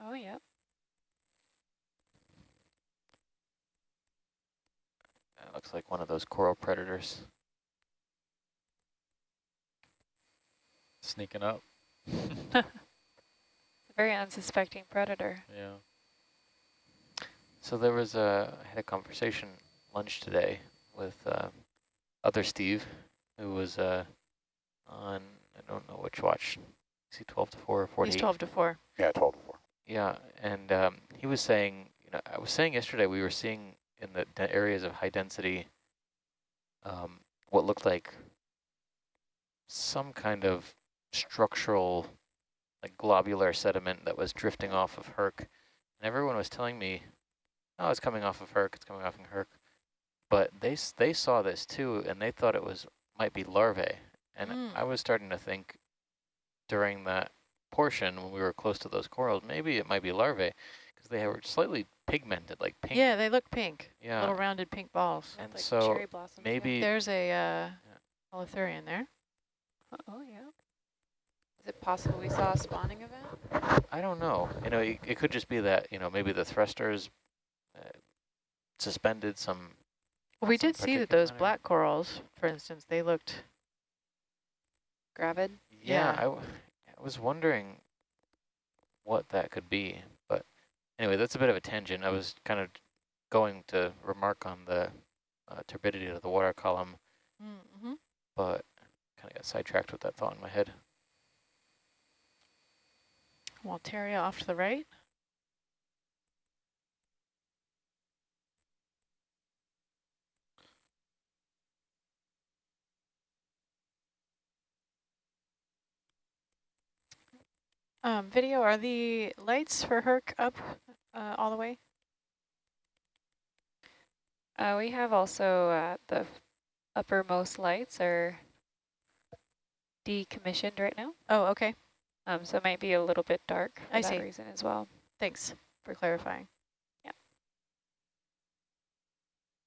Oh, yeah. That looks like one of those coral predators. Sneaking up. Very unsuspecting predator. Yeah. So there was a, I had a conversation lunch today with uh, other Steve, who was uh, on, I don't know which watch, is he 12 to 4 or 48? He's 12 to 4. Yeah, 12 to 4. Yeah, and um, he was saying, you know, I was saying yesterday we were seeing in the areas of high density um, what looked like some kind of structural, like globular sediment that was drifting off of Herc. And everyone was telling me, oh, it's coming off of Herc, it's coming off of Herc. But they they saw this too, and they thought it was might be larvae. And Mm. I was starting to think during that portion when we were close to those corals, maybe it might be larvae because they were slightly pigmented, like pink. Yeah, they look pink. Yeah. Little rounded pink balls. And like so cherry blossoms. yeah. maybe There's a uh, holothurian there. Oh, yeah. Is it possible we saw a spawning event? I don't know. You know, it, it could just be that you know maybe the thrusters uh, suspended some. Well, we Some did see that those pattern. black corals, for instance, they looked, Gravid? Yeah, Yeah. I, w- I was wondering what that could be, but anyway, that's a bit of a tangent. I was kind of going to remark on the uh, turbidity of the water column, mm-hmm. but kind of got sidetracked with that thought in my head. Walteria off to the right. Um, video, are the lights for Herc up uh, all the way? Uh, we have also uh, the uppermost lights are decommissioned right now. Oh, okay. Um, so it might be a little bit dark for I that see. reason as well. Thanks for clarifying. Yeah,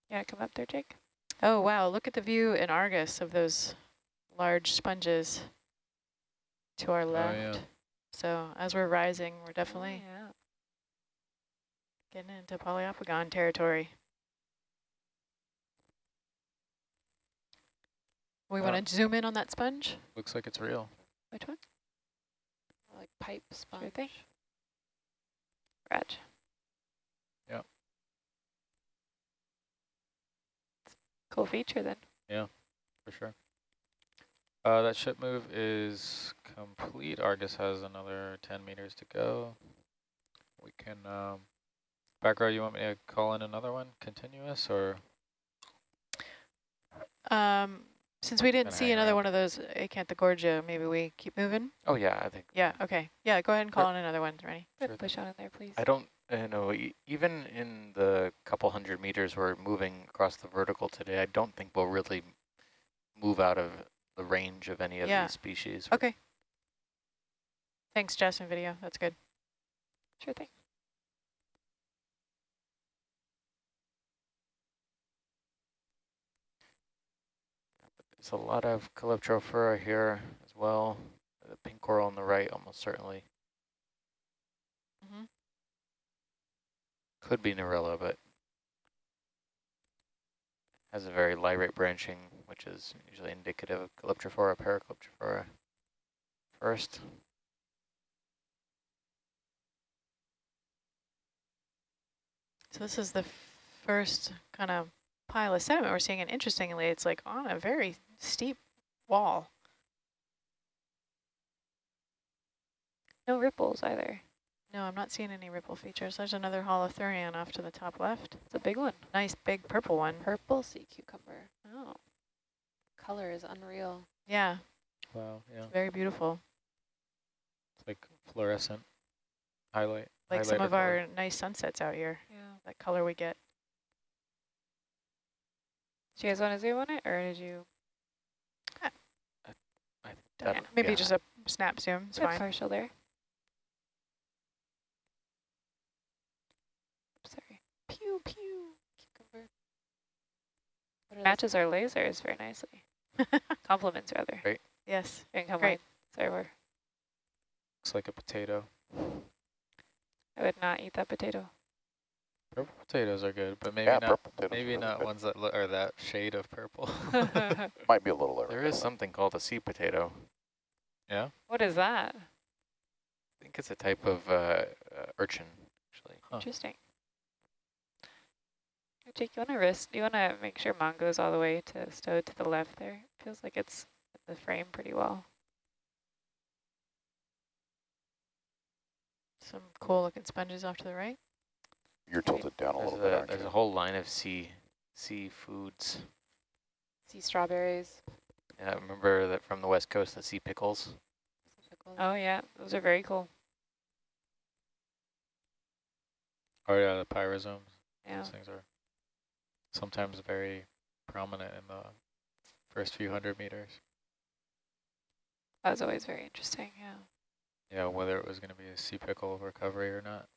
Yeah, come up there, Jake. Oh, wow. Look at the view in Argus of those large sponges to our left. yeah. So as we're rising, we're definitely yeah. getting into Poliopogon territory. We Uh, want to zoom in on that sponge? Looks like it's real. Which one? Like pipe sponge? thing. Reg. Yep. Cool feature then. Yeah, for sure. Uh, that ship move is complete. Argus has another 10 meters to go. We can, um, back row, you want me to call in another one, continuous, or? Um, since we didn't see another around. one of those Acanthogorgia, maybe we keep moving? Oh yeah, I think Yeah, okay. Yeah, go ahead and call in another one, Rennie. Sure push on in there, please. I don't you know e- even in the couple hundred meters we're moving across the vertical today. I don't think we'll really move out of the range of any of Yeah. these species. Okay. Thanks, Justin Video. That's good. Sure thing. There's a lot of Calyptrophora here as well. The pink coral on the right, almost certainly. Mhm. Could be Narella, but has a very lyrate branching, which is usually indicative of Calyptrophora, Paracalyptrophora first. So this is the first kind of pile of sediment we're seeing, and interestingly, it's like on a very steep wall. No ripples either. No, I'm not seeing any ripple features. There's another holothurian off to the top left. It's a big one. Nice big purple one. Purple sea cucumber. Oh. Color is unreal. Yeah, Wow, yeah, very beautiful. it's like fluorescent highlight. Like some of color. our nice sunsets out here, Yeah. that color we get. Do you guys want to zoom on it, or did you? I, that- Maybe yeah. just a snap zoom, it's Good fine. partial there. Sorry. Pew, pew. Cucumber. What are Matches our lasers very nicely. Compliments rather. Great. Yes, And Great. Sorry, we're Looks like a potato. I would not eat that potato. Purple potatoes are good, but maybe yeah, not purple potatoes. maybe really not good. ones that lo- are that shade of purple. Might be a little There is something called a sea potato. yeah. what is that? I think it's a type of uh, uh, urchin, actually. Huh. Interesting. Hey, Jake, you want to risk? You want to make sure Mongo's all the way to stowed to the left there? Feels like it's in the frame pretty well. Some cool looking sponges off to the right. You're tilted down a There's little bit, a, aren't there's you? a whole line of sea sea foods. Sea strawberries. Yeah, remember that from the west coast, the sea pickles. Pickles. Oh yeah, those are very cool. Oh yeah, the pyrosomes. Yeah. Those things are sometimes very prominent in the first few hundred meters. That was always very interesting. Yeah. Yeah, whether it was going to be a sea pickle recovery or not.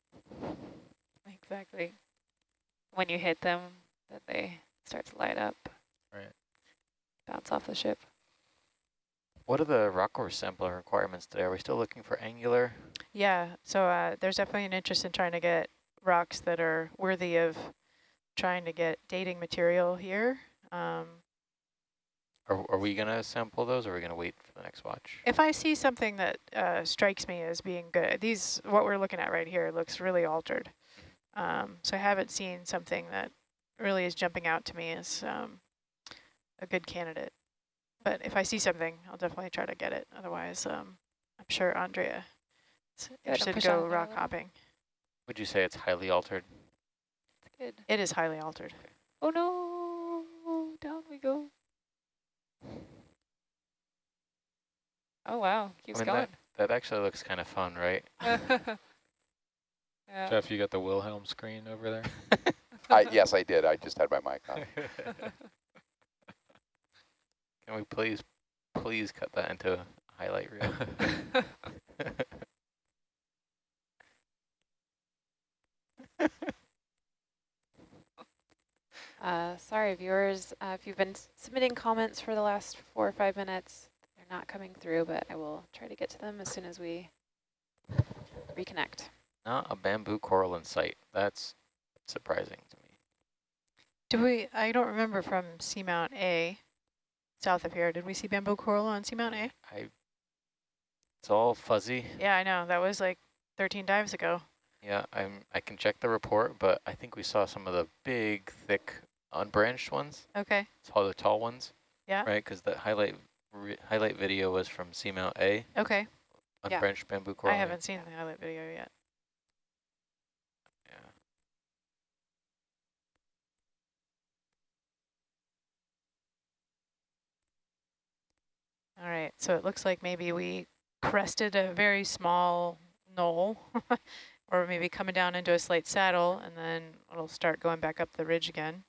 Exactly. When you hit them, then they start to light up. Right. Bounce off the ship. What are the rock core sampler requirements today? Are we still looking for angular? Yeah, so uh, there's definitely an interest in trying to get rocks that are worthy of trying to get dating material here. Um, Are, are we going to sample those or are we going to wait for the next watch? if I see something that uh, strikes me as being good, these what we're looking at right here looks really altered. Um, so I haven't seen something that really is jumping out to me as um, a good candidate. But if I see something, I'll definitely try to get it. Otherwise, um, I'm sure Andrea is don't interested to go on there a rock little. hopping. Would you say it's highly altered? It's Good. It is highly altered. Oh no! Down we go. Oh wow, keeps I mean, going. that, that actually looks kind of fun, right? yeah. Jeff, you got the Wilhelm scream over there? I, yes, I did. I just had my mic on. Can we please, please cut that into a highlight reel? Uh, sorry, viewers, uh, if you've been submitting comments for the last four or five minutes, they're not coming through, but I will try to get to them as soon as we reconnect. Not a bamboo coral in sight. That's surprising to me. Do we, I don't remember from Seamount A, south of here, did we see bamboo coral on Seamount A? I. It's all fuzzy. Yeah, I know, that was like 13 dives ago. Yeah, I'm. I can check the report, but I think we saw some of the big, thick, unbranched ones. Okay, It's all the tall ones. Yeah. Right, because the highlight highlight video was from Seamount A, okay. Yeah. unbranched bamboo coral. I haven't seen the highlight video yet. Yeah. All right, so it looks like maybe we crested a very small knoll, or maybe coming down into a slight saddle, and then it'll start going back up the ridge again.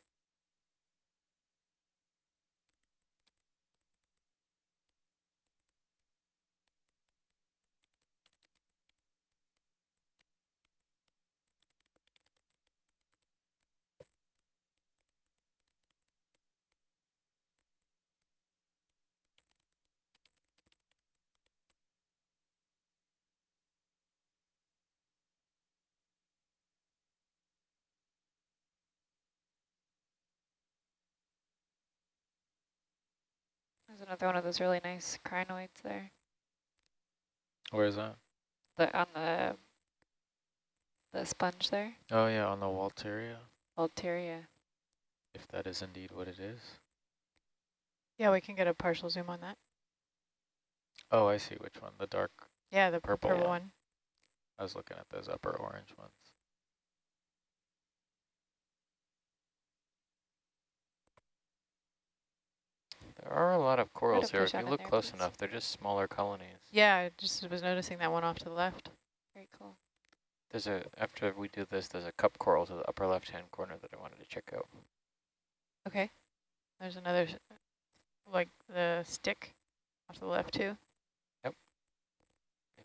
Another one of those really nice crinoids there. Where is that? The on the the sponge there. Oh yeah, on the Walteria, Altaria. if that is indeed what it is. Yeah, we can get a partial zoom on that. Oh, I see which one, the dark, Yeah, the Purple purple, one. one. I was looking at those upper orange ones. There are a lot of corals here. If you look close please. enough, they're just smaller colonies. Yeah, I just was noticing that one off to the left. Very cool. There's a after we do this, there's a cup coral to the upper left-hand corner that I wanted to check out. Okay. There's another, like the stick off to the left too. Maybe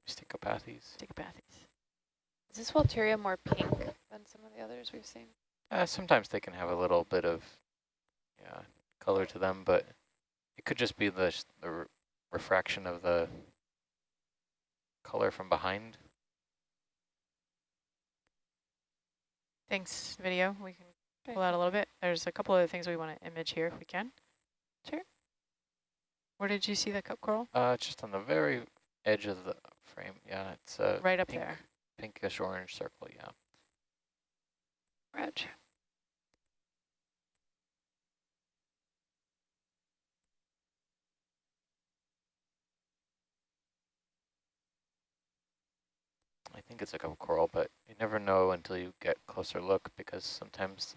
Stichopathes. Stickopathes. Is this Walteria more pink than some of the others we've seen? Uh, sometimes they can have a little bit of yeah color to them, but it could just be the the re refraction of the color from behind. Thanks, video. We can Okay. pull out a little bit. There's a couple other things we want to image here if we can. Sure. Where did you see the cup coral? Uh, it's just on the very edge of the frame. Yeah, it's a right up pink, there. pinkish orange circle. Yeah. Reg. Think it's like a cup coral, but you never know until you get closer look because sometimes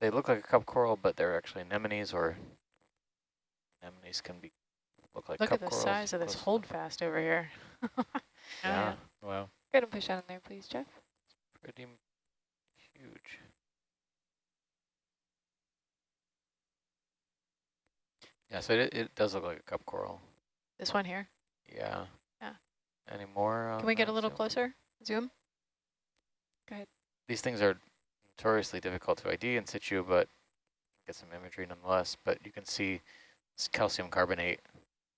they look like a cup coral, but they're actually anemones or anemones can be look like Look cup at the size of this close hold fast over here. Yeah, Wow. Go ahead and push down in there, please, Jeff. It's pretty m- huge. Yeah, so it, it does look like a cup coral. This one here. Yeah. Yeah. Any more? Can we get a little zoom? closer? Zoom. Go ahead. These things are notoriously difficult to ID in situ, but get some imagery nonetheless. But you can see s- calcium carbonate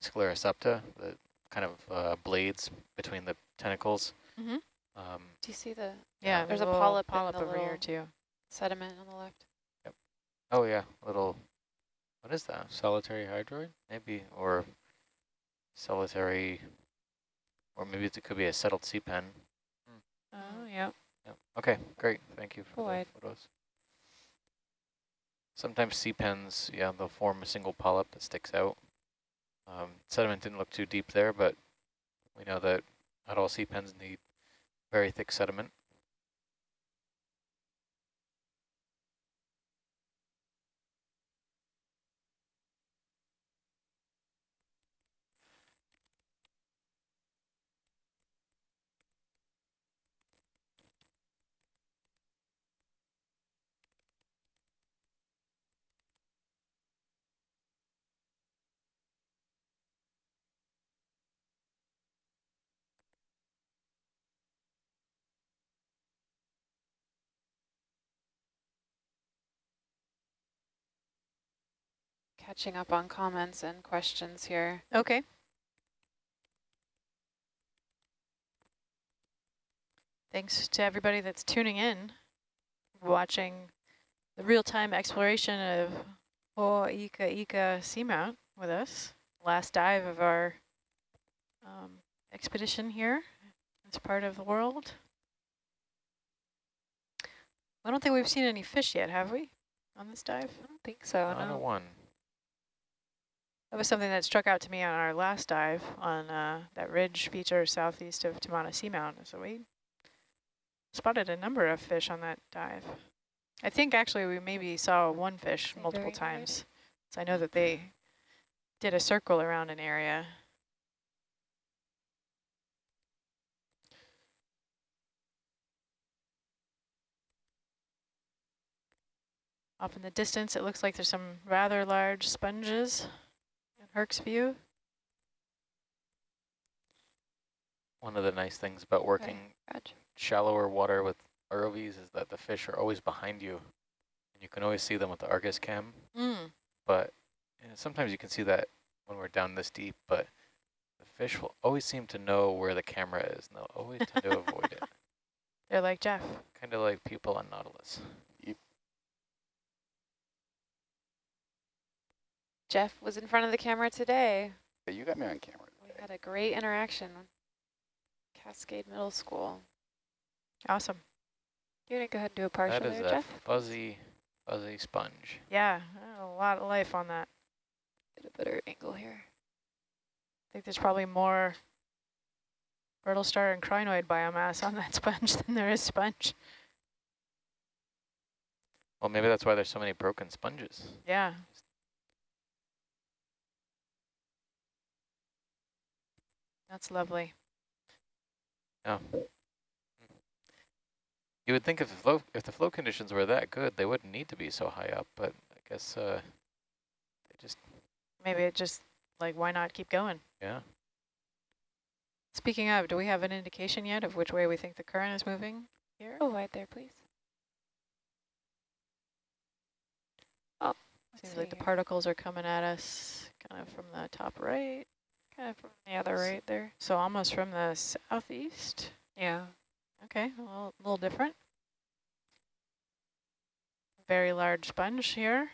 sclerosepta, the kind of uh, blades between the tentacles. Mm-hmm. Um, Do you see the Yeah, There's a little polyp polyp the over here too. sediment on the left? Yep. oh yeah, little. What is that? Solitary hydroid? Maybe or solitary, or maybe it could be a settled sea pen. Oh, yeah. Yeah. Okay, great. Thank you for the photos. Sometimes sea pens, yeah, they'll form a single polyp that sticks out. Um, sediment didn't look too deep there, but we know that not all sea pens need very thick sediment. Catching up on comments and questions here. Okay. Thanks to everybody that's tuning in, watching the real-time exploration of Ho'ika Ika Seamount with us. Last dive of our um, expedition here as part of the world. I don't think we've seen any fish yet, have we, on this dive? I don't think so, Not a one. That was something that struck out to me on our last dive on uh, that ridge feature southeast of Tamana Seamount. So we spotted a number of fish on that dive. I think actually we maybe saw one fish multiple very good. times. So I know that they did a circle around an area. Off in the distance, it looks like there's some rather large sponges Herc's view. One of the nice things about working Reg. shallower water with ROVs is that the fish are always behind you. And you can always see them with the Argus cam, Mm. but you know, sometimes you can see that when we're down this deep, but the fish will always seem to know where the camera is, and they'll always tend to avoid it. They're like Jeff. Kind of like people on Nautilus. Jeff was in front of the camera today. Hey, you got me on camera We had a great interaction. Cascade Middle School. Awesome. You want to go ahead and do a partial that is there, a Jeff? fuzzy, fuzzy sponge. Yeah, a lot of life on that. Get a better angle here. I think there's probably more brittle star and crinoid biomass on that sponge than there is sponge. Well, maybe that's why there's so many broken sponges. Yeah. That's lovely. Yeah. You would think if the flow if the flow conditions were that good, they wouldn't need to be so high up, but I guess uh, they just Maybe it just, like, why not keep going? yeah. Speaking of, do we have an indication yet of which way we think the current is moving here? Oh, right there, please. Oh, Seems see like the particles are coming at us kind of from the top right. Kind of from the other right there. So almost from the southeast. Yeah. Okay, a little, a little different. Very large sponge here.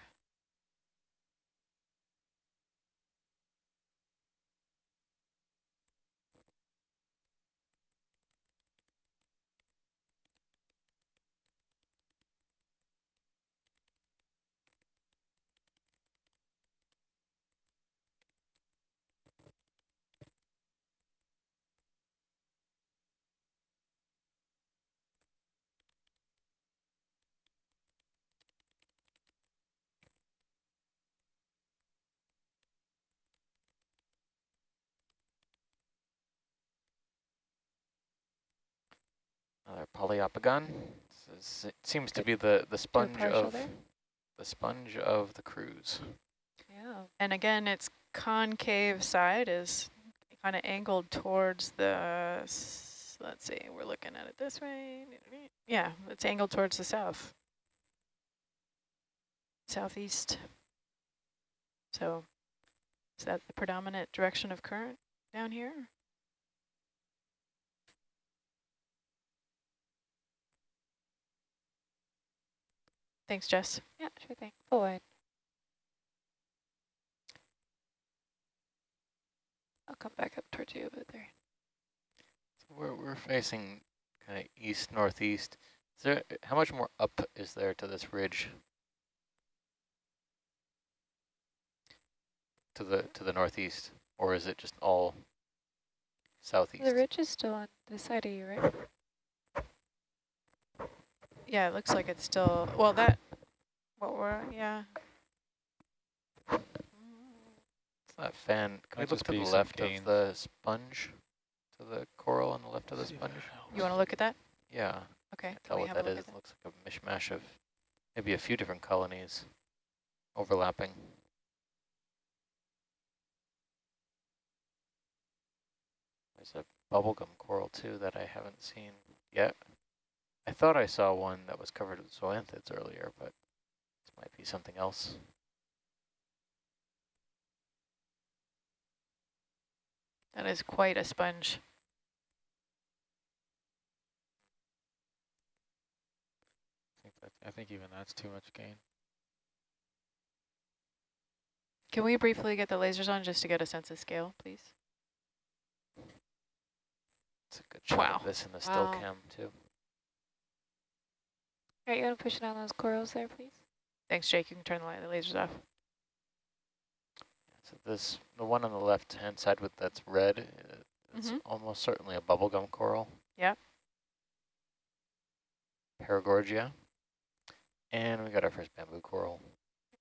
Is- It seems to be the, the sponge of there. the sponge of the cruise. Yeah. And again, its concave side is kind of angled towards the, let's see, we're looking at it this way. Yeah, it's angled towards the south. Southeast. So is that the predominant direction of current down here? Thanks, Jess. Yeah, sure thing. Full wide. I'll come back up towards you a bit there. So we're, we're facing kind of east northeast. Is there how much more up is there to this ridge? To the to the northeast, or is it just all southeast? The ridge is still on this side of you, right? Yeah, it looks like it's still, well, that, what were, yeah. It's that fan. Can Might we look to the left gain. of the sponge? To the coral on the left of the sponge? You want to look at that? Yeah. Okay. Can't tell we what that is. a that look is. at that? Looks like a mishmash of maybe a few different colonies overlapping. There's a bubblegum coral too that I haven't seen yet. I thought I saw one that was covered with zoanthids earlier, but this might be something else. That is quite a sponge. I think, that, I think even that's too much gain. Can we briefly get the lasers on just to get a sense of scale, please? It's a good shot Wow. of this in the still Wow. cam too. All right, you want to push down those corals there, please? Thanks, Jake. You can turn the li- the lasers off. So this, the one on the left-hand side with that's red, uh, it's Mhm. almost certainly a bubblegum coral. Yep. Paragorgia. And we got our first bamboo coral.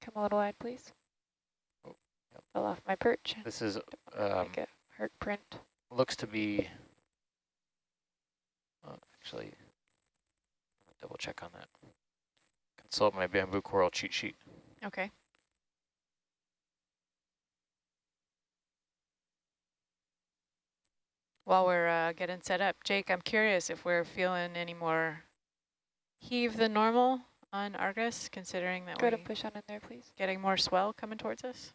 Come a little wide, please. Oh, yep. Fell off my perch. This is, Don't um, make a heart print. looks to be, uh, actually, double check on that. Consult my bamboo coral cheat sheet. Okay. While we're uh, getting set up, Jake, I'm curious if we're feeling any more heave than normal on Argus, considering that Go we're to push on in there, please. getting more swell coming towards us.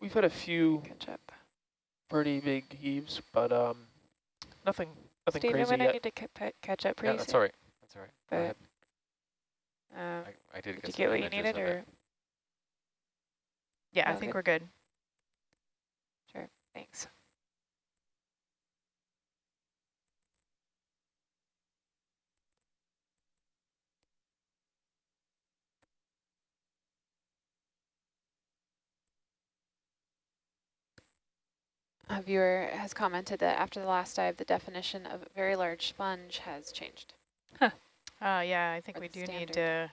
We've had a few Catch up. pretty big heaves, but um, nothing, nothing Stephen, crazy when I need to ca catch up Yeah, pretty that's soon. all right. That's all right. Go But, ahead. Um, I, I did, did get you get what you needed, of it. or Yeah, I Oh, think we're good. Sure, thanks? A viewer has commented that after the last dive, the definition of very large sponge has changed. Uh, yeah, I think Or we do need to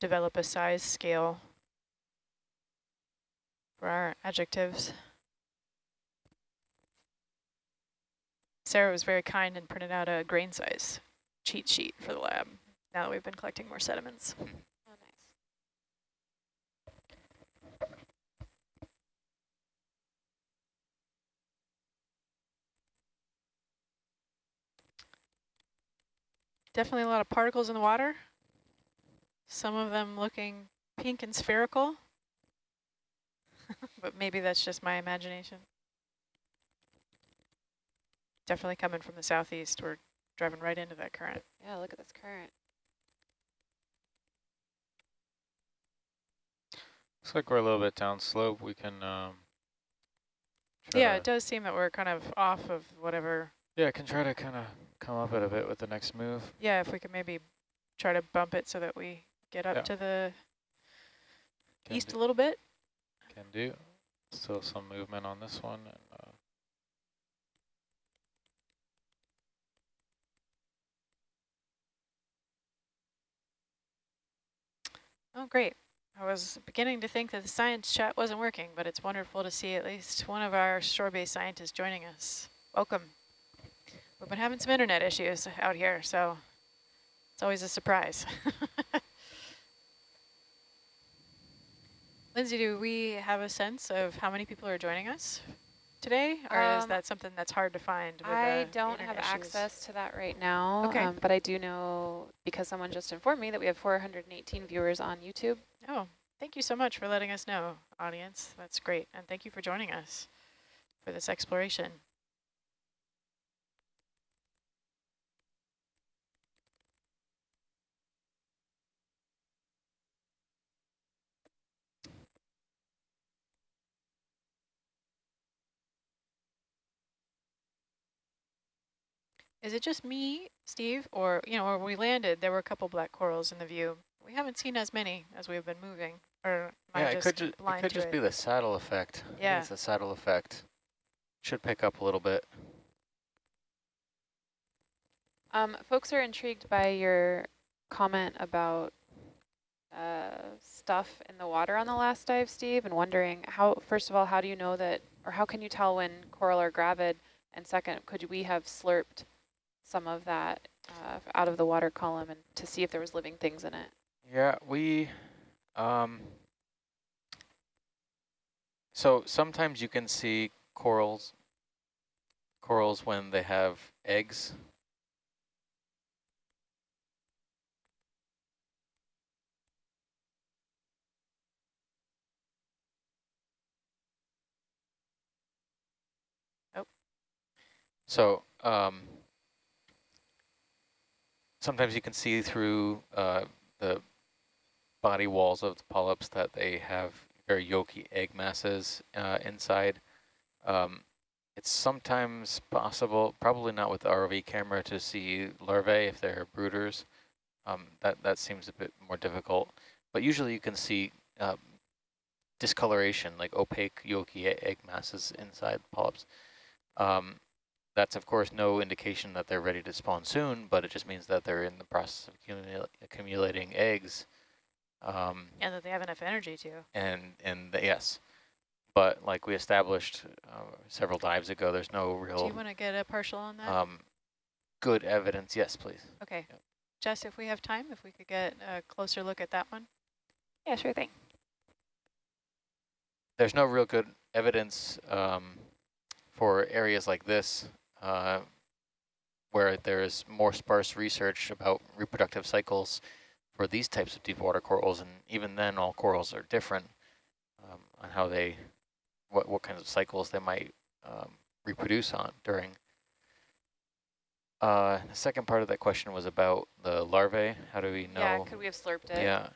develop a size scale for our adjectives. Sarah was very kind and printed out a grain size cheat sheet for the lab now that we've been collecting more sediments. Definitely a lot of particles in the water. Some of them looking pink and spherical. but maybe that's just my imagination. Definitely coming from the southeast. We're driving right into that current. Yeah, look at this current. Looks like we're a little bit downslope. We can... Um, yeah, it does seem that we're kind of off of whatever. Yeah, I can try to kind of come up it a bit with the next move. Yeah, if we could maybe try to bump it so that we get up Yeah. to the Can east do, a little bit. Can do. Still some movement on this one. And, uh, Oh, great. I was beginning to think that the science chat wasn't working, but it's wonderful to see at least one of our shore-based scientists joining us. Welcome. We've been having some internet issues out here, so it's always a surprise. Lindsay, do we have a sense of how many people are joining us today? Or is Um, that something that's hard to find? I don't have issues? access to that right now, Okay. um, but I do know because someone just informed me that we have 418 viewers on YouTube. Oh, thank you so much for letting us know, audience. That's great. And thank you for joining us for this exploration. Is it just me, Steve, or, you know, when we landed, there were a couple black corals in the view. We haven't seen as many as we've been moving, or am Yeah, I it could, ju it could to just it? be the saddle effect. Yeah. It's the saddle effect. Should pick up a little bit. Um, folks are intrigued by your comment about uh, stuff in the water on the last dive, Steve, and wondering how, first of all, how do you know that, or how can you tell when coral are gravid? And second, could we have slurped some of that uh, out of the water column and to see if there was living things in it? Yeah, we, um, so sometimes you can see corals, corals when they have eggs. Oh. So, um, sometimes you can see through uh, the body walls of the polyps that they have very yolky egg masses uh, inside. Um, it's sometimes possible, probably not with the ROV camera, to see larvae if they're brooders. Um, that, that seems a bit more difficult. But usually you can see um, discoloration, like opaque yolky egg masses inside polyps. Um, that's, of course, no indication that they're ready to spawn soon, but it just means that they're in the process of accumula accumulating eggs. Um, And that they have enough energy to. and and the, yes, but like we established uh, several dives ago, there's no real. Do you want to get a partial on that? um, good evidence. Yes, please. okay. yep. Jess, if we have time, if we could get a closer look at that one. Yeah, sure thing. There's no real good evidence um, for areas like this uh, where there is more sparse research about reproductive cycles for these types of deep water corals, and even then, all corals are different um, on how they, what what kinds of cycles they might um, reproduce on during. Uh, the second part of that question was about the larvae. How do we know? Yeah, could we have slurped it? Yeah.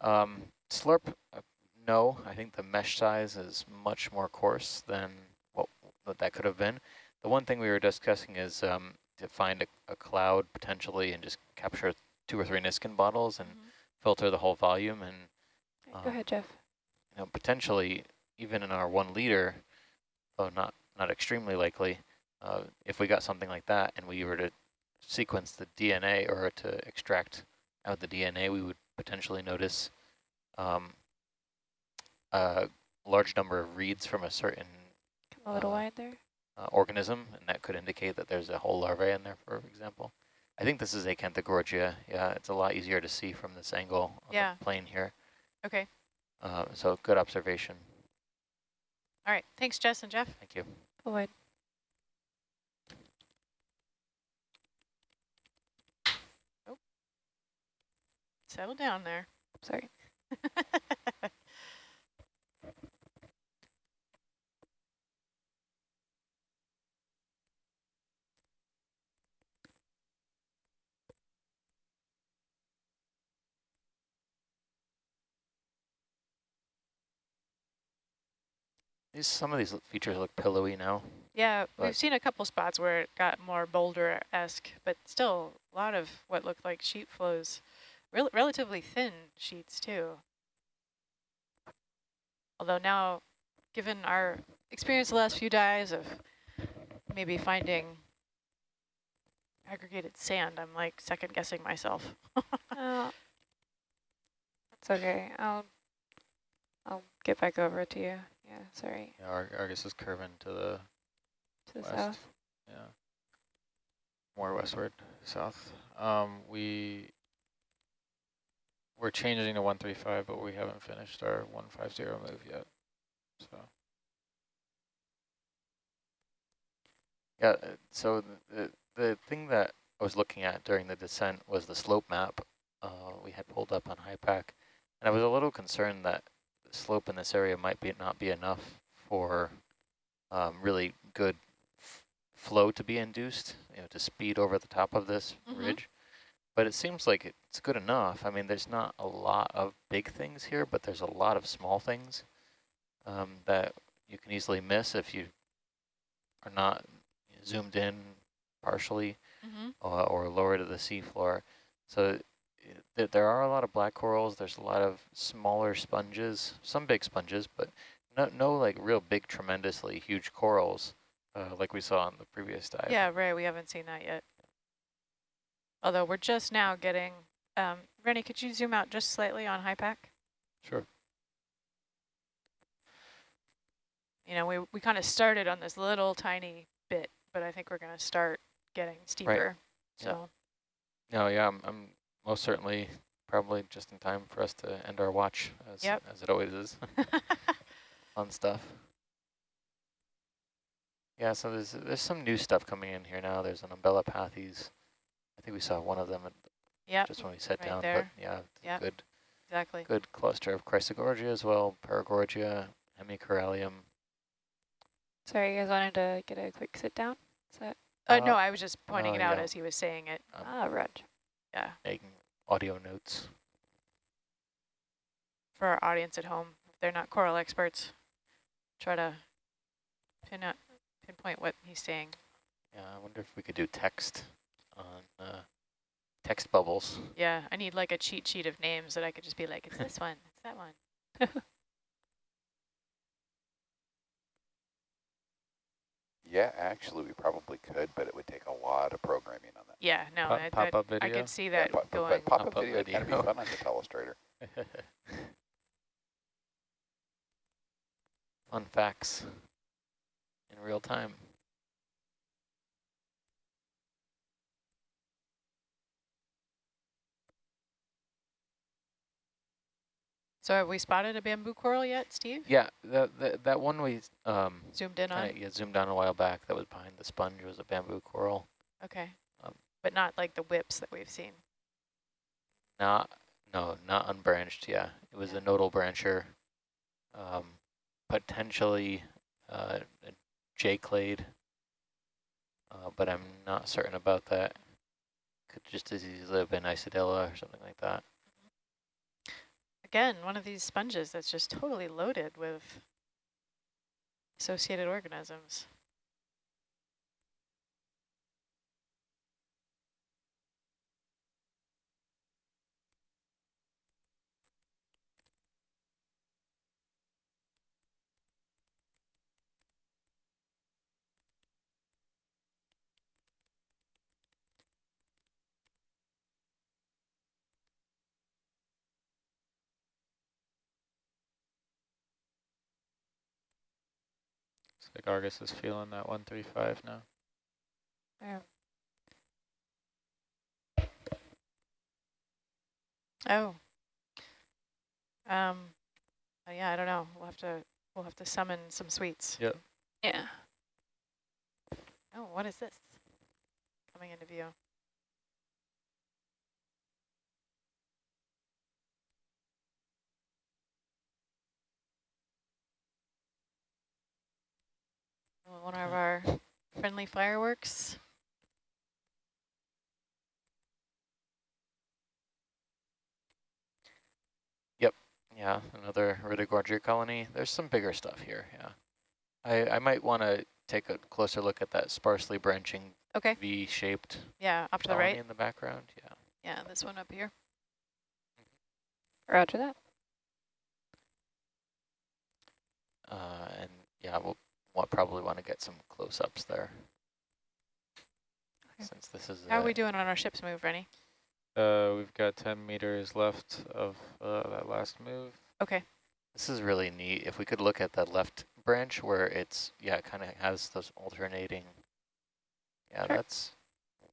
Um, slurp, uh, no. I think the mesh size is much more coarse than what, what that could have been. The one thing we were discussing is um, to find a, a cloud potentially and just capture two or three Niskin bottles and Mhm. filter the whole volume and Go um, ahead, Jeff. you know, potentially even in our one liter, though not, not extremely likely, uh, if we got something like that and we were to sequence the DNA or to extract out the DNA, we would potentially notice um, a large number of reads from a certain Come a little uh, wide there. Uh, organism, and that could indicate that there's a whole larvae in there, for example. I think this is Acanthogorgia. Yeah, it's a lot easier to see from this angle on Yeah. the plane here. Okay. Uh, so good observation. All right. Thanks, Jess and Jeff. Thank you. Pull wide. Settle down there. Sorry. These some of these features look pillowy now. Yeah, But- we've seen a couple spots where it got more boulder-esque, but still a lot of what looked like sheet flows, rel relatively thin sheets too. Although now, given our experience the last few dives of maybe finding aggregated sand, I'm like second guessing myself. Oh, It's okay. I'll I'll get back over to you. Yeah, sorry. Yeah, Ar Argus is curving to the To the West. south. yeah more westward, south. Um, we we're changing to one three five, but we haven't finished our one five zero move yet. So Yeah, so the, the thing that I was looking at during the descent was the slope map uh, we had pulled up on HYPACK, and I was a little concerned that slope in this area might be not be enough for um, really good flow to be induced, you know, to speed over the top of this Mhm. ridge. But it seems like it's good enough. I mean, there's not a lot of big things here, but there's a lot of small things um, that you can easily miss if you are not zoomed in partially mm-hmm. uh, or lower to the seafloor. So th there are a lot of black corals. There's a lot of smaller sponges, some big sponges, but no, no like real big, tremendously huge corals uh, like we saw on the previous dive. Yeah, right. We haven't seen that yet. Although we're just now getting, um, Rennie, could you zoom out just slightly on HYPACK? sure. You know, we, we kind of started on this little tiny bit, but I think we're going to start getting steeper. Yeah. So, No, yeah, I'm, I'm most certainly probably just in time for us to end our watch, as, Yep. as it always is. Fun stuff. Yeah, so there's there's some new stuff coming in here now. There's an Umbellapathes. I think we saw one of them at, yep, just when we sat right down, there. but yeah, Yep. good exactly. good cluster of Chrysogorgia as well, Paragorgia, Hemicorallium. Sorry, you guys wanted to get a quick sit down? Is that Uh, no, Uh, I was just pointing oh, it out yeah. as he was saying it. Um, ah right. Yeah, making audio notes. for our audience at home, if they're not coral experts, try to pin out, pinpoint what he's saying. Yeah, I wonder if we could do text on uh, text bubbles. Yeah, I need like a cheat sheet of names that I could just be like, it's this one, it's that one. Yeah, actually, we probably could, but it would take a lot of programming on that. Yeah, no, Pop- I, pop-up I, I could see that pop- going. but pop-up Pop-up video, kind of be fun on the Telestrator. Fun facts in real time. So have we spotted a bamboo coral yet, Steve? Yeah, that that, that one we um, Zoomed in on? yeah, zoomed on a while back that was behind the sponge was a bamboo coral. Okay. um, but not like the whips that we've seen. Not, no, not unbranched, yeah. It was a nodal brancher, um, potentially uh, a J-clade, uh, but I'm not certain about that. Could just as easily have been Isidella or something like that. Again, one of these sponges that's just totally loaded with associated organisms. Like Argus is feeling that 135 now. Yeah. Oh. Um. oh, yeah, I don't know. We'll have to we'll have to summon some sweets. Yep. Yeah. Oh, what is this? Coming into view. One of our friendly fireworks. Yep, yeah, another Iridogorgia colony. There's some bigger stuff here, yeah. I, I might want to take a closer look at that sparsely branching Okay. V-shaped Yeah, off to the right. in the background. Yeah. Yeah, this one up here. Roger that. Uh, and yeah, we'll, we'll probably want to get some close-ups there. Okay. Since this is How are we doing on our ship's move, Rennie? Uh, we've got 10 meters left of uh, that last move. Okay. This is really neat. If we could look at that left branch where it's, yeah, it kind of has those alternating. Yeah, Sure. that's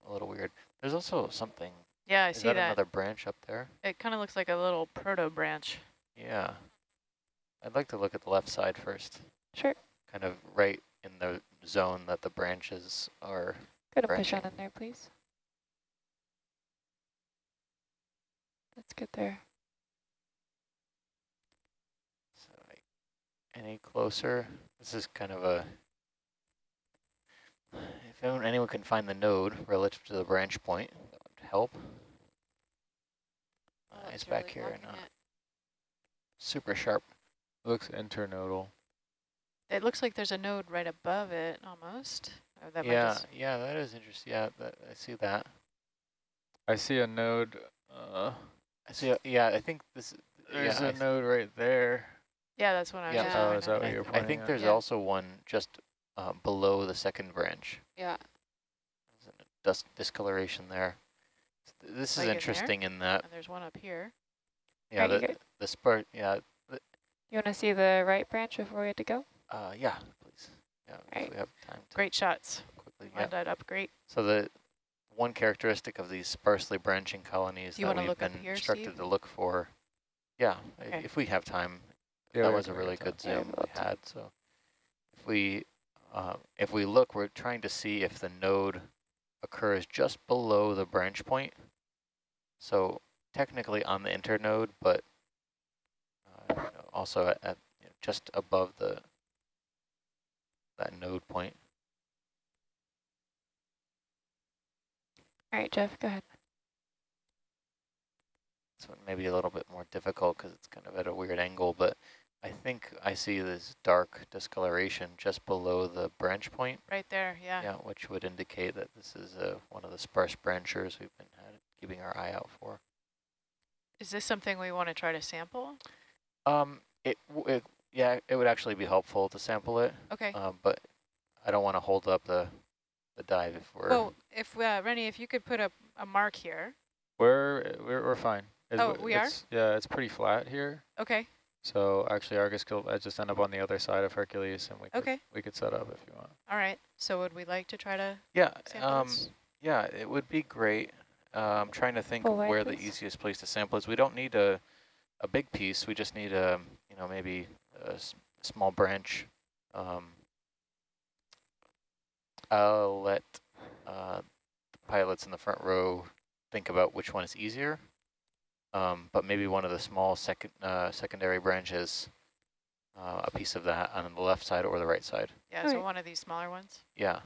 a little weird. There's also something, Yeah, I is see that, that. another branch up there? It kind of looks like a little proto branch. Yeah. I'd like to look at the left side first, Sure. Kind of right in the zone that the branches are. Go to push on in there, please. Let's get there. So any closer? This is kind of a, if anyone, anyone can find the node relative to the branch point, that would help. Uh, Oh, it's it's back really here and blocking uh, it. super sharp. Looks internodal. It looks like there's a node right above it, almost. Oh, that yeah, just- yeah, that is interesting. Yeah, that, I see that. I see a node. Uh, I see. A, yeah, I think this. there's yeah, I a th- node right there. yeah, that's what I was Yeah. just Oh, is that what I, you're pointing I think at? there's Yeah. also one just uh, below the second branch. Yeah. There's a dust discoloration there. This Like is in interesting in that. And there's one up here. Yeah, Right, you the the spur. Yeah, You want to see the right branch before we have to go? Uh, yeah, please. Yeah, Right. we have time to Great shots. quickly. Yeah. That up great. So the one characteristic of these sparsely branching colonies you that wanna we've look up been here, instructed Steve? to look for. Yeah, Okay. if we have time. Yeah, that was a really good that. Yeah, zoom we'll we have time. had. So if we uh, if we look, we're trying to see if the node occurs just below the branch point. So technically on the internode, but uh, you know, also at, at you know, just above the that node point. All right, Jeff, go ahead. This one may be a little bit more difficult because it's kind of at a weird angle, but I think I see this dark discoloration just below the branch point. Right there, yeah. Yeah, which would indicate that this is uh, one of the sparse branchers we've been had, keeping our eye out for. Is this something we want to try to sample? Um, it, w- it yeah, it would actually be helpful to sample it, Okay. um, but I don't want to hold up the the dive if we're. well, if, uh, Rennie, if you could put a, a mark here. We're, we're, we're fine. It's- Oh, we are? Yeah, it's pretty flat here. Okay, So actually Argus could uh, just end up on the other side of Hercules and we could, okay. we could set up if you want. All right. So would we like to try to yeah, um, this? yeah, it would be great. Uh, I'm trying to think Full of wide, where the easiest place to sample is. We don't need a a big piece. We just need a you know maybe a s- small branch. Um, I'll let uh, the pilots in the front row think about which one is easier. Um, but maybe one of the small second uh, secondary branches, uh, a piece of that on the left side or the right side. Yeah, All so right. one of these smaller ones. Yeah,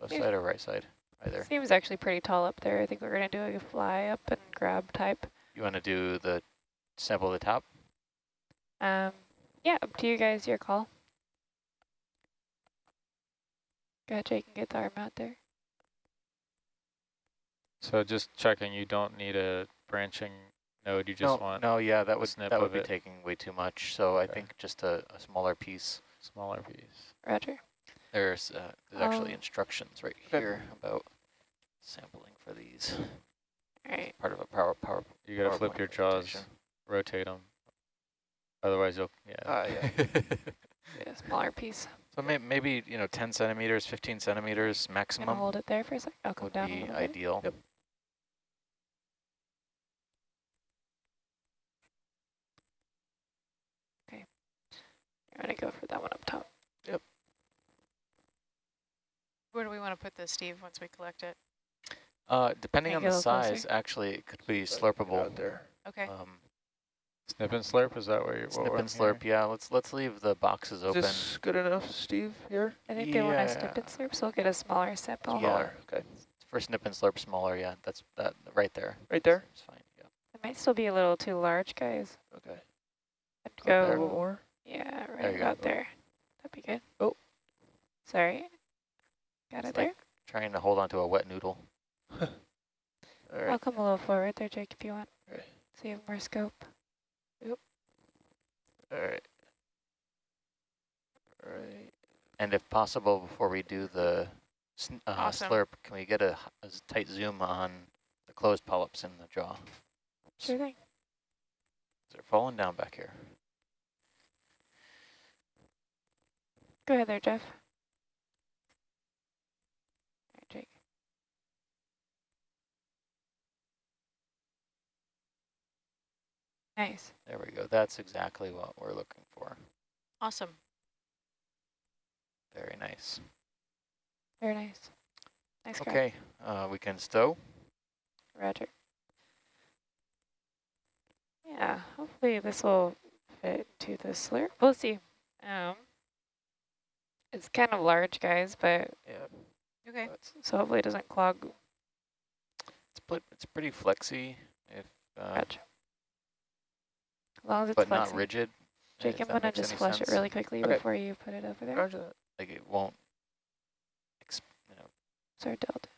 left Yeah. side or right side, either. Seems actually pretty tall up there. I think we're going to do a fly up and grab type. You want to do the sample the top? Um, yeah, up to you guys, your call. Gotcha, ahead, can get the arm out there. So just checking, you don't need a branching node, you just no, want no, yeah, that would snip that would be it. taking way too much. So I think just a, a smaller piece. smaller piece. Roger. There's uh, there's actually Oh. instructions right Okay. here about sampling for these. All right. Part of a power power. You gotta flip your jaws, presentation. rotate them. Otherwise you'll, yeah. Ah, yeah. Yeah, smaller piece. So may, maybe you know 10 centimeters, 15 centimeters Gonna maximum hold it there for a sec. I'll come would down a be bit. ideal. Yep. I'm gonna go for that one up top. Yep. Where do we want to put this, Steve, once we collect it? Uh, depending on the get a little closer? size, actually, it could be slurpable. out there. Okay. Um, Snip and slurp, is that what you're, what snip we're and slurp. hearing? Yeah, let's let's leave the boxes Is open. this good enough, Steve, here? I think they want to snip and slurp, so we'll get a smaller sample. Yeah. Smaller, okay. For snip and slurp smaller, yeah, that's that right there. Right there? It's fine. Yeah. It might still be a little too large, guys. Okay. I'd A little go, more? yeah, right There right you go. there. That'd be good. Oh. Sorry. Got It's it there? like trying to hold onto a wet noodle. All I'll come a little forward there, Jake, if you want. Okay. So you have more scope. All right. All right. And if possible, before we do the uh, Awesome. slurp, can we get a tight zoom on the closed polyps in the jaw? Sure thing. They're falling down back here. Go ahead there, Jeff. All right, Jake. Nice. There we go. That's exactly what we're looking for. Awesome. Very nice. Very nice. Nice. Okay, uh, we can stow. Roger. Yeah, hopefully this will fit to the slurp. We'll see. Um, it's kind of large, guys, but Yeah. Okay. So hopefully it doesn't clog. It's put, it's pretty flexy, if uh, Gotcha. Long as it's but not rigid. Jake, I'm that gonna just flush it really quickly Okay. before you put it over there. roger that. Like it won't. Exp you know, Sorry, Delta.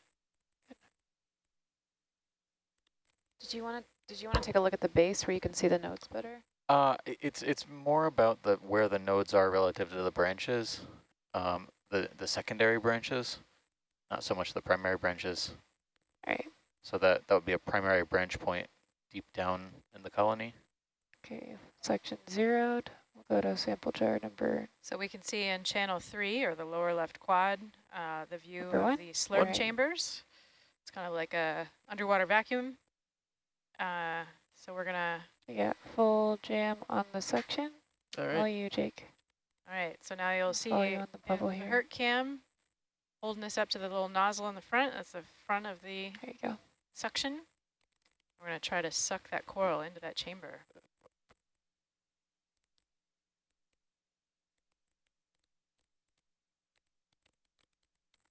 Did you want to? Did you want to take a look at the base where you can see the nodes better? Uh, it's it's more about the where the nodes are relative to the branches, um, the the secondary branches, not so much the primary branches. All right. So that that would be a primary branch point deep down in the colony. Okay. Section zeroed. We'll go to sample jar number. So we can see in channel three or the lower left quad, uh, the view Number of one? the slurp Right. chambers. It's kind of like a underwater vacuum. Uh, so we're gonna, We got full jam on the section. All All right. you, Jake. all right, so now you'll see follow you on the bubble here. hurt cam holding this up to the little nozzle in the front. That's the front of the There you go. suction. We're gonna try to suck that coral into that chamber.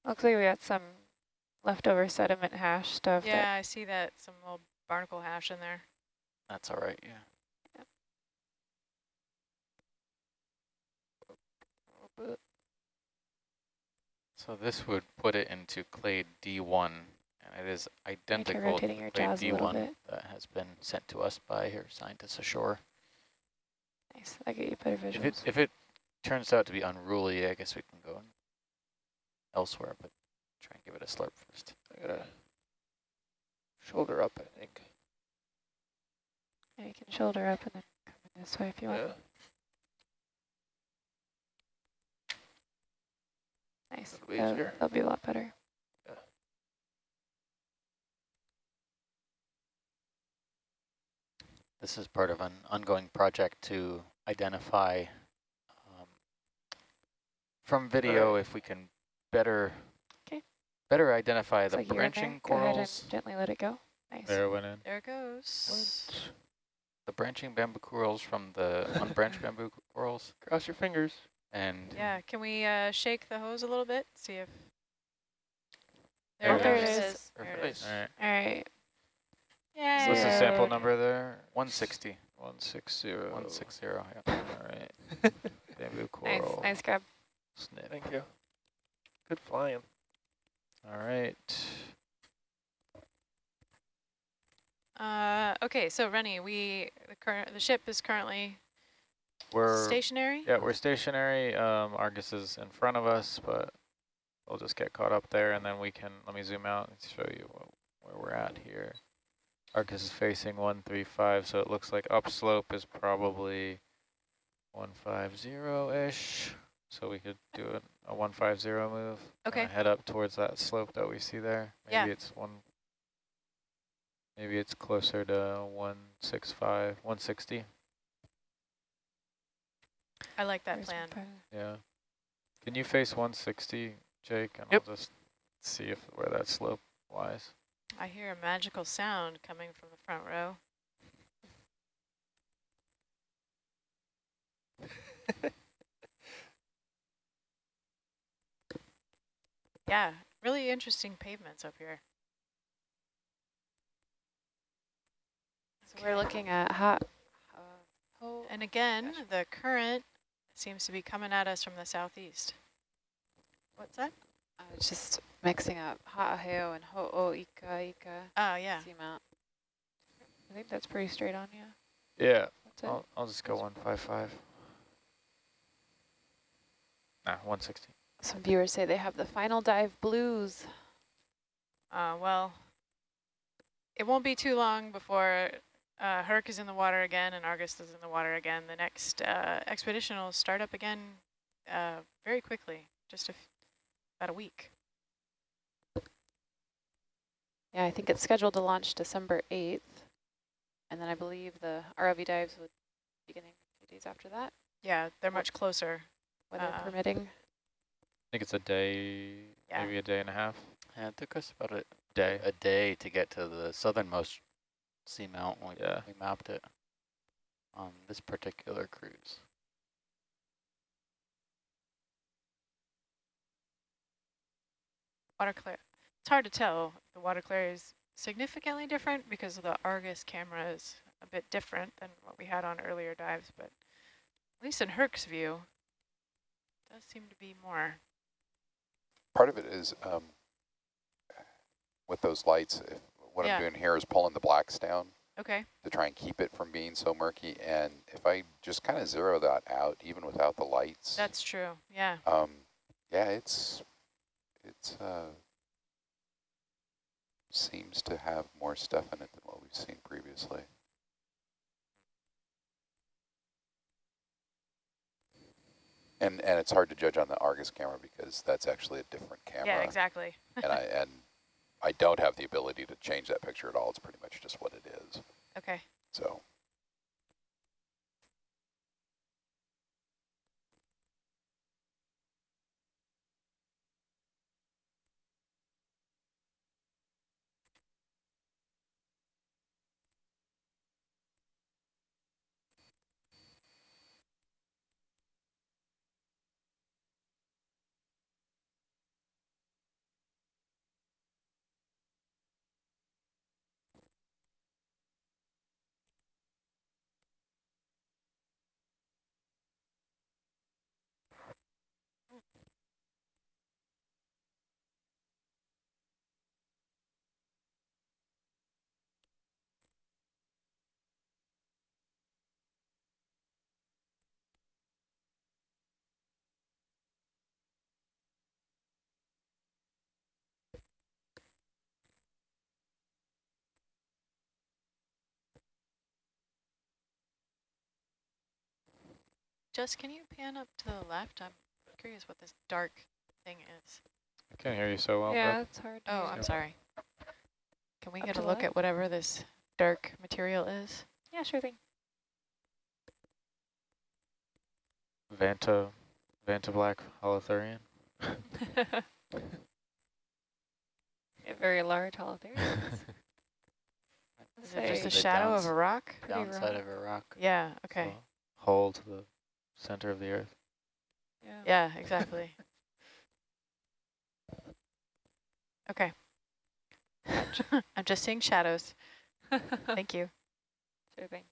Looks like we got some leftover sediment hash stuff. Yeah, I see that, some little barnacle hash in there. That's all right. Yeah. So this would put it into clade D1, and it is identical to rotating the your clade jaws a little D1 that has been sent to us by your scientists ashore. nice. I get you better visuals. If it if it turns out to be unruly, I guess we can go elsewhere, but try and give it a slurp first. I gotta shoulder up, I think. Yeah, you can shoulder up and then come in this way if you want. Yeah. Nice. That'll be That'll, easier. that'll be a lot better. This is part of an ongoing project to identify um, from video if we can better 'Kay. better identify Looks the like you're branching Go ahead corals, and gently let it go. Nice. There it went in. There it goes. the branching bamboo corals from the unbranched bamboo corals, Cross your fingers. and Yeah, can we uh, shake the hose a little bit? See if. There Oh, there it it is. is. There it Perfect. is. All right. All right. Yay. So what's the sample number there? 160, 160. 160, yeah. All right. Bamboo Nice. coral. Nice grab. Snip. Thank you. Good flying. All right. Uh, okay, so Rennie, we the current the ship is currently We're stationary. yeah, we're stationary. Um, Argus is in front of us, but we'll just get caught up there, and then we can. Let me zoom out and show you what, where we're at here. Argus is facing 135, so it looks like upslope is probably 150-ish. So we could do a, a 150 move. kinda Okay. Head up towards that slope that we see there. Maybe Yeah. it's one. Maybe it's closer to 165, 160. I like that Where's plan. my? Yeah. Can you face 160, Jake? And Yep. I'll just see if where that slope lies. I hear a magical sound coming from the front row. yeah, really interesting pavements up here. So we're looking at hot. Uh, oh, And again, the current seems to be coming at us from the southeast. What's that? I was just mixing up Ha'aheo and Ho'oika Ika Oh, yeah. seamount. I think that's pretty straight on, yeah. Yeah, I'll, I'll just go 155. Nah, 160. Some viewers say they have the final dive blues. Uh, well, it won't be too long before uh, Herc is in the water again and Argus is in the water again. The next uh, expedition will start up again uh, very quickly, just a f about a week. Yeah, I think it's scheduled to launch December 8th. And then I believe the ROV dives would be beginning a few days after that, Yeah, they're much closer. weather Uh, permitting. I think it's a day, Yeah. maybe a day and a half. Yeah, it took us about a Day. a day to get to the southernmost seamount when we, Yeah. we mapped it on this particular cruise. Water clear. It's hard to tell. The water clear is significantly different because the Argus camera is a bit different than what we had on earlier dives, but at least in Herc's view, it does seem to be more. Part of it is um, with those lights, if, what Yeah. I'm doing here is pulling the blacks down Okay. to try and keep it from being so murky. And if I just kind of zero that out, even without the lights, That's true. Yeah. um, yeah, it's, it's, uh, seems to have more stuff in it than what we've seen previously. And, and it's hard to judge on the Argus camera because that's actually a different camera. Yeah, exactly. and I and I don't have the ability to change that picture at all. It's pretty much just what it is. Okay. So Jess, can you pan up to the left? I'm curious what this dark thing is. I can't hear you so well. yeah, Beth. it's hard. to Oh, hear. I'm sorry. Can we Up get a the look at whatever this dark material is? Yeah, sure thing. Vanta, Vanta Black Holothurian. a very large holothurian. Is it just a the shadow of a rock? Downside rough. of a rock. Yeah, okay. So, hole to the center of the earth. yeah. Yeah, exactly. okay. I'm just seeing shadows. Thank you. Sure thing.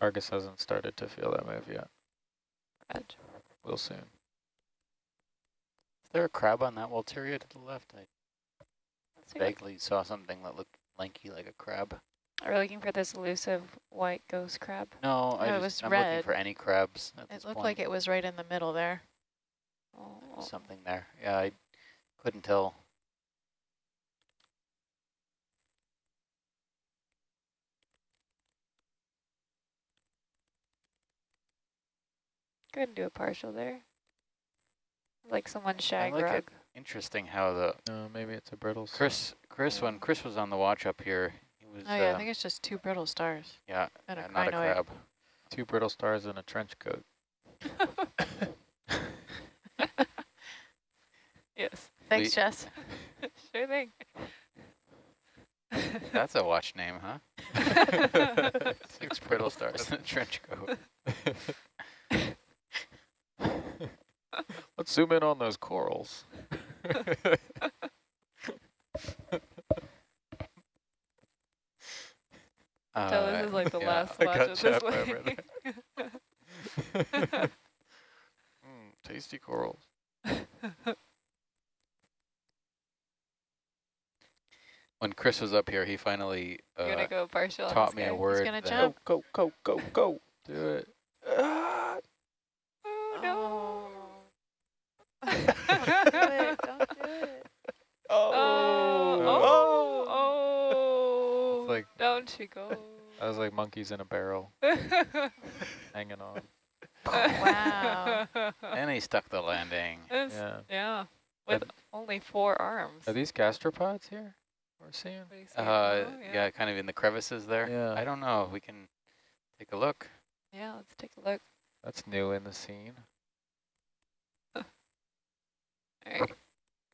Argus hasn't started to feel that move yet. Roger. We'll soon. Is there a crab on that Walteria to the left? I Let's take a look. vaguely saw something that looked lanky like a crab. Are we looking for this elusive white ghost crab? No, I No, it just, was I'm red. looking for any crabs at It looked point. like it was right in the middle there. Oh, Something there. Yeah, I couldn't tell. go ahead and do a partial there. Like someone's I shag like rug. it. Interesting how the No, maybe it's a brittle. star. Chris, Chris, when Chris was on the watch up here, he was Oh yeah, uh, I think it's just two brittle stars yeah, and a uh, not a crab. Two brittle stars and a trench coat. yes. Thanks, We- Jess. sure thing. That's a watch name, huh? Six brittle stars and a trench coat. Let's zoom in on those corals. So this Uh, is like the yeah. last I watch got of this Chap way. over mm, tasty corals. When Chris was up here, he finally uh, go partial taught me a guy? word. gonna that- jump. Go, go, go, go, go. Do it. Ah, Oh, no. Don't do it. Don't do it. Oh, oh, Oh. oh, It's like- don't you go. I was like monkeys in a barrel, hanging on. Wow. and he stuck the landing. It's- Yeah. yeah, with only four arms. Are these gastropods here? We're seeing. What do you say? Uh, Oh, yeah. kind of in the crevices there. Yeah. I don't know. We can take a look. Yeah, let's take a look. That's new in the scene. All right,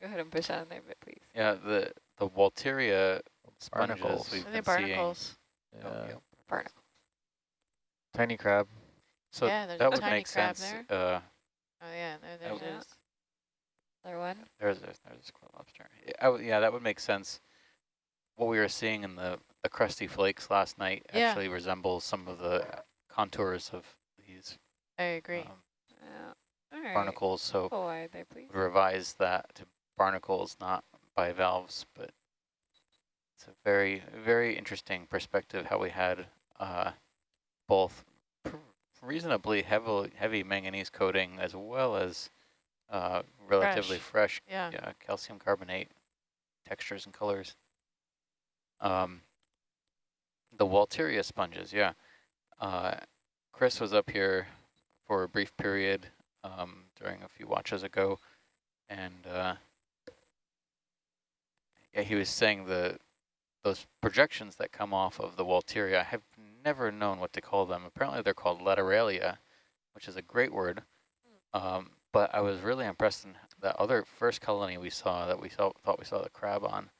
go ahead and push on there, but please. Yeah, the the Walteria sponges Barnacles. we've Are they been seeing. barnacles? Yeah. Oh, yeah. Barnacle. Tiny crab. So Yeah, there's that a would tiny make crab sense. there. Uh, Oh yeah, there, there it Another one. there's a, there's a squid lobster. Yeah, I w yeah, that would make sense. What we were seeing in the the crusty flakes last night Yeah. actually resembles some of the contours of these I agree. um, Yeah. All right. barnacles. So Pull wide there, please. revise that to barnacles, not bivalves, but it's a very, very interesting perspective how we had uh, both pr reasonably heavy, heavy manganese coating as well as uh, relatively fresh, yeah. yeah, calcium carbonate textures and colors. Um, the Walteria sponges, yeah. Uh, Chris was up here for a brief period um, during a few watches ago, and uh, yeah, he was saying the those projections that come off of the Walteria, I have never known what to call them. Apparently they're called lateralia, which is a great word. Um, but I was really impressed in that other first colony we saw that we saw thought we saw the crab on,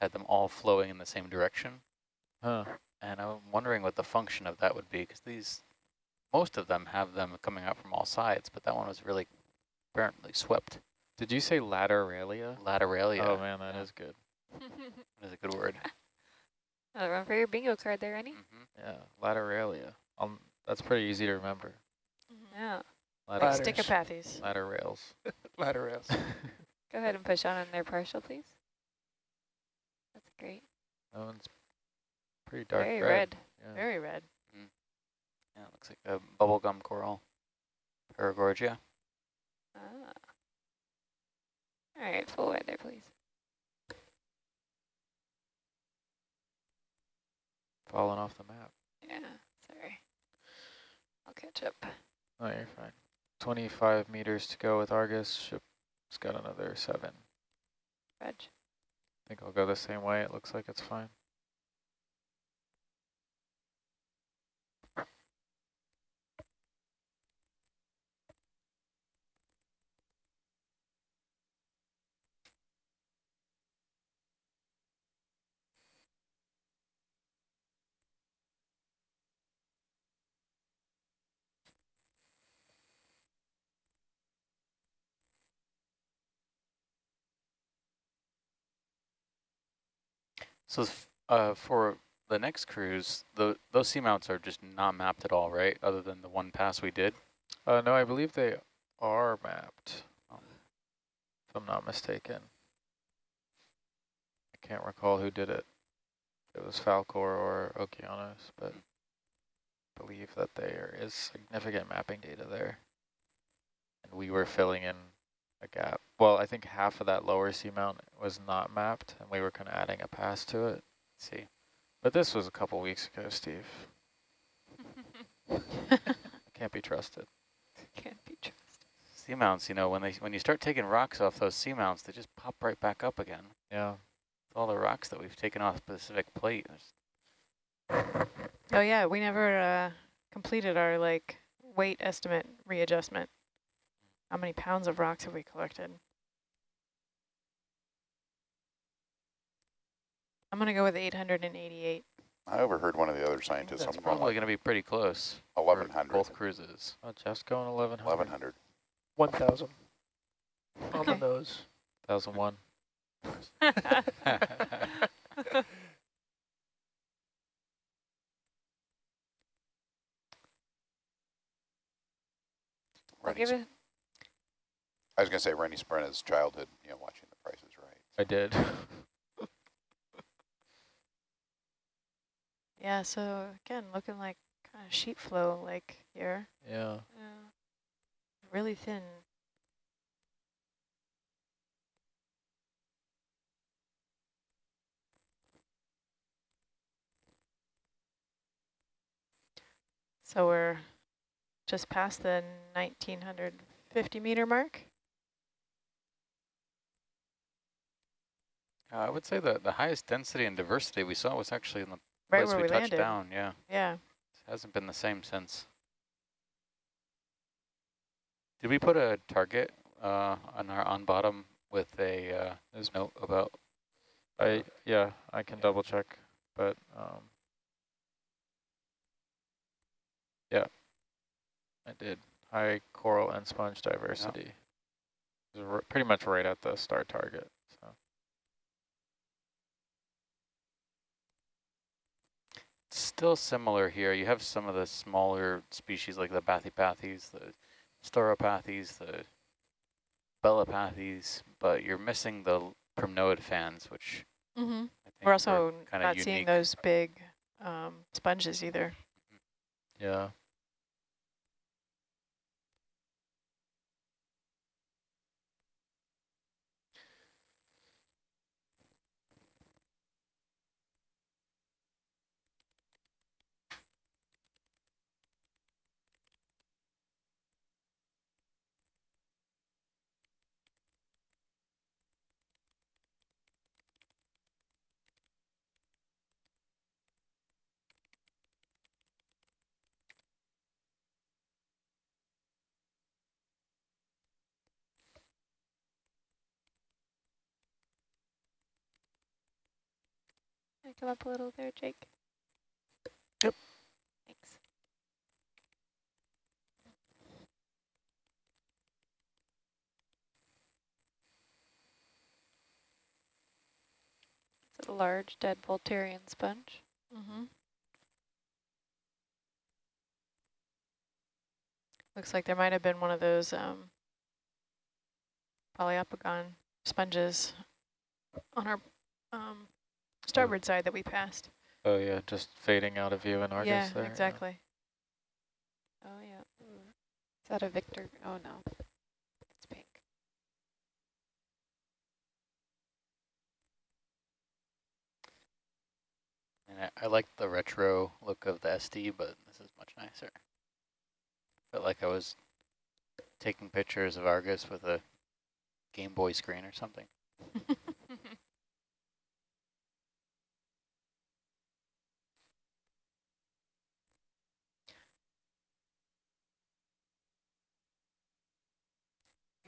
had them all flowing in the same direction. Huh. And I'm wondering what the function of that would be, because these, most of them have them coming out from all sides, but that one was really apparently swept. Did you say lateralia? Lateralia. Oh man, that yeah. is good. That is a good word. Another one for your bingo card there, Rennie. Mhm. Yeah, lateralia. Um, that's pretty easy to remember. Yeah. Latter, Ladders. Stichopathes. ladder rails. Ladder rails. Go ahead and push on in there partial, please. That's great. that one's pretty dark Very red. red. Yeah. Very red. Yeah, it looks like a bubblegum coral. Paragorgia. Ah. All right, full wide there, please. Falling off the map. Yeah, sorry. I'll catch up. Oh, you're fine. 25 meters to go with Argus. Ship's got another seven. Reg. I think I'll go the same way. It looks like it's fine. So uh, for the next cruise, the, those seamounts are just not mapped at all, right? Other than the one pass we did? Uh, no, I believe they are mapped, um, if I'm not mistaken. I can't recall who did it. It was Falcor or Okeanos, but I believe that there is significant mapping data there. And we were filling in a gap. Well, I think half of that lower seamount was not mapped, and we were kind of adding a pass to it. Let's see. But this was a couple weeks ago, Steve. Can't be trusted. Can't be trusted. Seamounts, you know, when they when you start taking rocks off those seamounts, they just pop right back up again. Yeah. All the rocks that we've taken off Pacific Plate. Oh yeah, we never uh, completed our like weight estimate readjustment. How many pounds of rocks have we collected? I'm going to go with 888. I overheard one of the other scientists. That's probably going to be pretty close. 1,100. Both cruises. Oh, Jeff's going 1,100. 1,100. 1,000. Okay. On the nose. 1,001. We'll give it I was going to say Rennie Sprenna's childhood, you know, watching The Price is Right. I did. Yeah, so again, looking like kind of sheet flow like here. yeah. Yeah. Really thin. So we're just past the 1950 meter mark. Uh, I would say that the highest density and diversity we saw was actually in the Right place where we, we touched landed. down. Yeah, Yeah. it hasn't been the same since. Did we put a target uh, on our on bottom with a uh, There's note about? I yeah, I can double check, but um, yeah, I did. High coral and sponge diversity. It was pretty much right at the star target. Still similar here. You have some of the smaller species like the Bathypathes, the Stauropathes, the Belopathes, but you're missing the primnoid fans, which Mm-hmm. We're also not seeing those big um, sponges either. yeah, Can come up a little there, Jake? Yep. Thanks. It's a large dead Walteria sponge. Mm-hmm. Looks like there might have been one of those um, Poliopogon sponges on our um, starboard oh. side that we passed. oh yeah, just fading out of view in Argus yeah, there. exactly. Oh, yeah. Mm. Is that a Victor? Oh, no. It's pink. And I, I like the retro look of the SD, but this is much nicer. Felt like I was taking pictures of Argus with a Game Boy screen or something.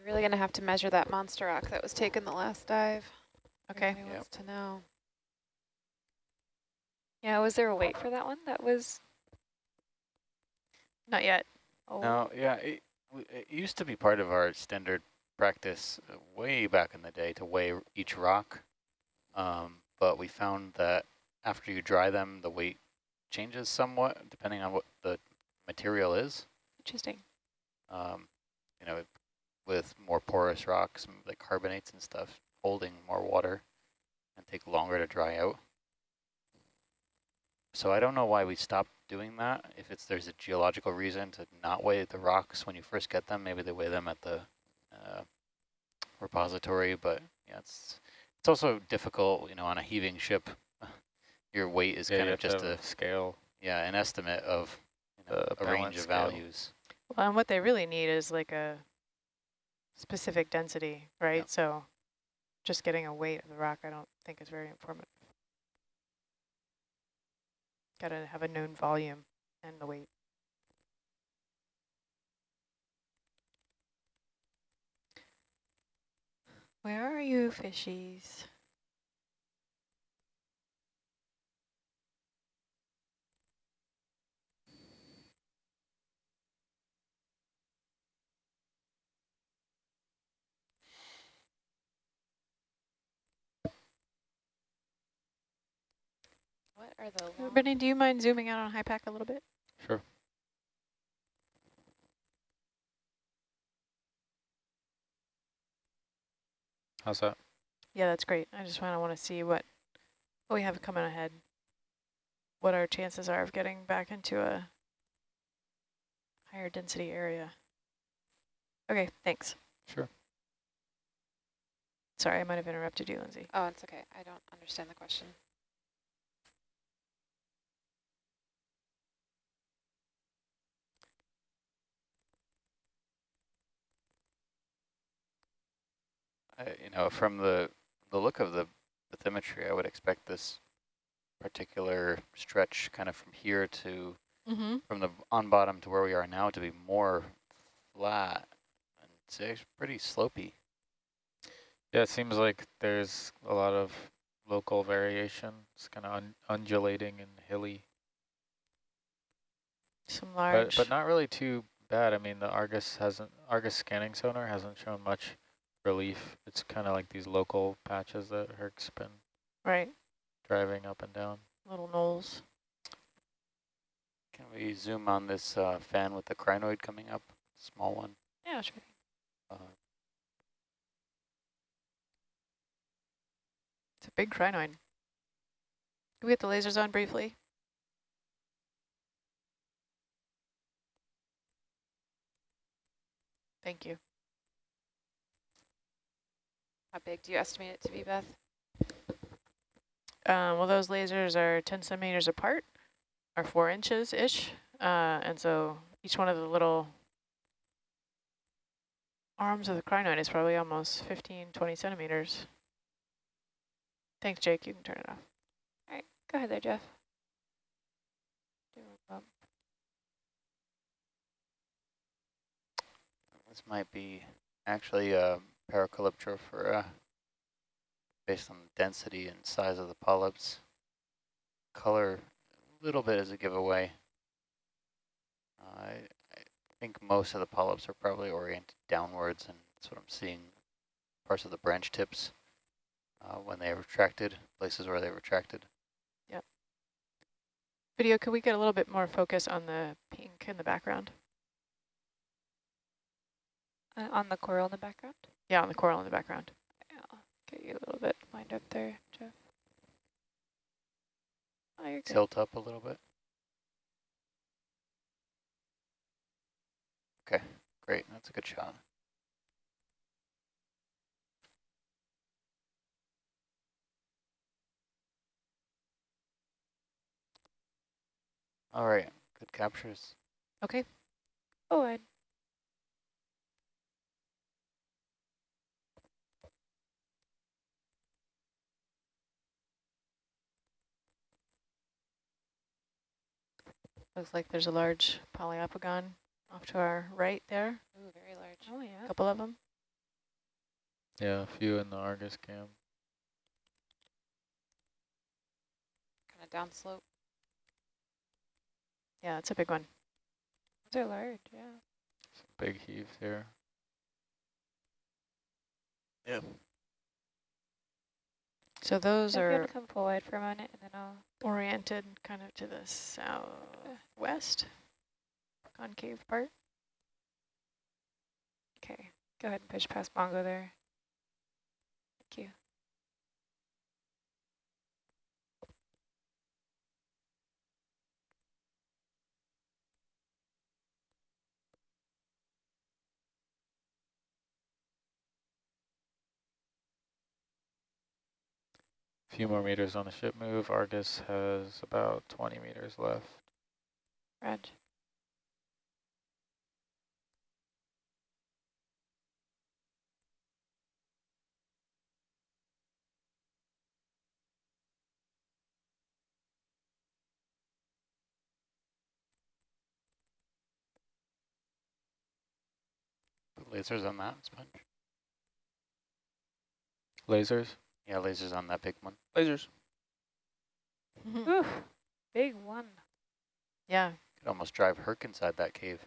You're really going to have to measure that monster rock that was taken the last dive. if Okay. anybody wants to know. Yeah, was there a wait for that one? That was. Not yet. Oh, No, yeah, it, it used to be part of our standard practice uh, way back in the day to weigh each rock. Um, but we found that after you dry them, the weight changes somewhat depending on what the material is. Interesting. Um, you know, with more porous rocks, like carbonates and stuff, holding more water and take longer to dry out. So I don't know why we stopped doing that. If it's there's a geological reason to not weigh the rocks when you first get them, maybe they weigh them at the uh, repository. But yeah, it's it's also difficult, you know, on a heaving ship. Your weight is Yeah, kind of just a scale. yeah an estimate of you know, a range of scale. values. Well, and what they really need is like a specific density, right? Yep. So just getting a weight of the rock, I don't think is very informative. Got to have a known volume and the weight. Where are you, fishies? What are the Brittany, do you mind zooming out on HYPACK a little bit? Sure. How's that? Yeah, that's great. I just want to want to see what, what we have coming ahead, what our chances are of getting back into a higher density area. Okay, thanks. Sure. Sorry, I might have interrupted you, Lindsay. Oh, it's okay. I don't understand the question. I, you know, from the the look of the bathymetry, I would expect this particular stretch kind of from here to Mm-hmm. from the on bottom to where we are now to be more flat and it's actually pretty slopey. Yeah, it seems like there's a lot of local variation. It's kind of un undulating and hilly, Some but, large. but not really too bad. I mean, the Argus hasn't Argus scanning sonar hasn't shown much relief. It's kind of like these local patches that Herc's been right. driving up and down. Little knolls. Can we zoom on this uh, fan with the crinoid coming up? Small one. Yeah, sure. Uh, It's a big crinoid. Can we get the lasers on briefly? Thank you. How big do you estimate it to be, Beth? Um, well, those lasers are 10 centimeters apart, or four inches-ish. Uh, and so each one of the little arms of the crinoid is probably almost 15, 20 centimeters. Thanks, Jake. You can turn it off. All right, go ahead there, Jeff. Do a bump. this might be actually a Paracalyptrophora based on density and size of the polyps. Color a little bit as a giveaway. Uh, I, I think most of the polyps are probably oriented downwards, and that's what I'm seeing. Parts of the branch tips uh, when they retracted, places where they retracted. Yep. Video, could we get a little bit more focus on the pink in the background? Uh, on the coral in the background? Yeah, on the coral in the background. Yeah, I'll get you a little bit lined up there, Jeff. Oh, you're good. Tilt up a little bit. Okay, great. That's a good shot. All right, good captures. Okay. Oh, I Looks like there's a large Poliopogon off to our right there. Ooh, very large. oh A yeah. couple of them. Yeah, a few in the Argus cam. Kind of downslope. Yeah, it's a big one. Those are large, yeah. Some big heaves here. Yeah. So those If are to come wide for a minute, and then I'll. oriented kind of to the southwest, concave part. Okay, go ahead and push past Bongo there. Thank you. Few more meters on the ship move. Argus has about 20 meters left. Reg. Put lasers on that sponge. Lasers? Yeah, lasers on that big one. Lasers. Ooh, big one. yeah, Could almost drive Herc inside that cave.